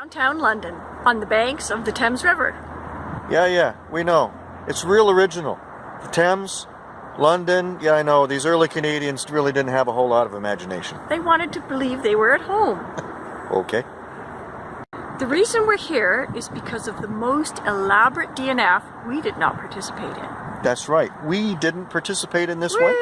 Downtown London, on the banks of the Thames River. Yeah, yeah, we know. It's real original. The Thames, London, yeah, I know. These early Canadians really didn't have a whole lot of imagination. They wanted to believe they were at home. Okay. The reason we're here is because of the most elaborate DNF we did not participate in. That's right. We didn't participate in this Whee! one,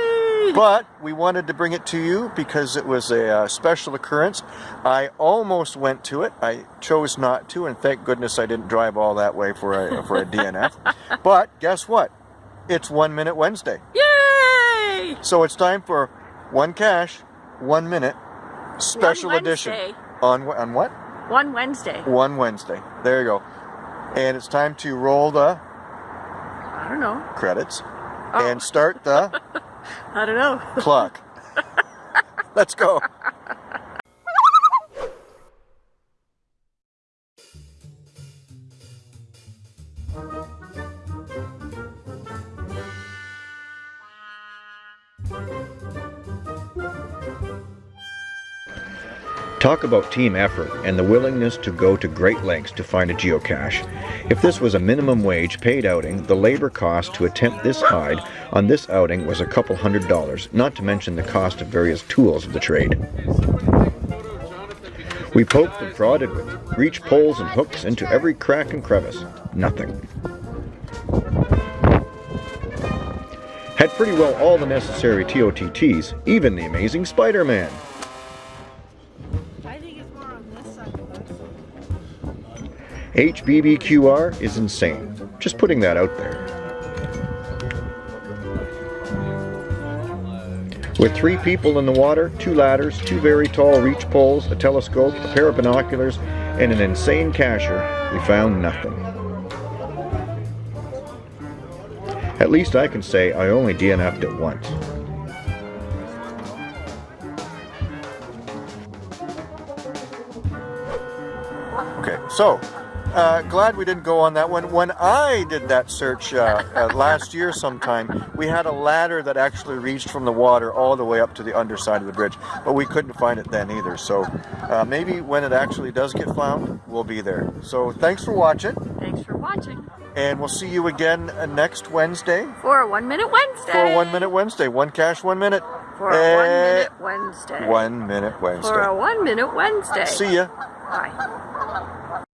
but we wanted to bring it to you because it was a uh, special occurrence. I almost went to it. I chose not to, and thank goodness I didn't drive all that way for a, for a DNF. but guess what? It's One Minute Wednesday. Yay! So it's time for One Cache, One Minute Special One Edition. On, on what? One Wednesday. One Wednesday. There you go. And it's time to roll the I don't know. credits Oh. and start the I don't know. clock. Let's go. Talk about team effort and the willingness to go to great lengths to find a geocache. If this was a minimum wage paid outing, the labor cost to attempt this hide on this outing was a couple hundred dollars, not to mention the cost of various tools of the trade. We poked and prodded with reach poles and hooks into every crack and crevice. Nothing. Had pretty well all the necessary TOTTs, even the amazing Spider-Man. HBBQR is insane. Just putting that out there. With three people in the water, two ladders, two very tall reach poles, a telescope, a pair of binoculars, and an insane cacher, we found nothing. At least I can say I only DNF'd it once. Okay, so uh, glad we didn't go on that one. When I did that search uh, uh, last year sometime, we had a ladder that actually reached from the water all the way up to the underside of the bridge, but we couldn't find it then either. So uh, maybe when it actually does get found, we'll be there. So thanks for watching, Thanks for watching. and we'll see you again uh, next Wednesday For a One Minute Wednesday. for One Minute Wednesday. One cache, one minute. For a One Eh, Minute Wednesday. One Minute Wednesday. For a One Minute Wednesday. See ya. Bye.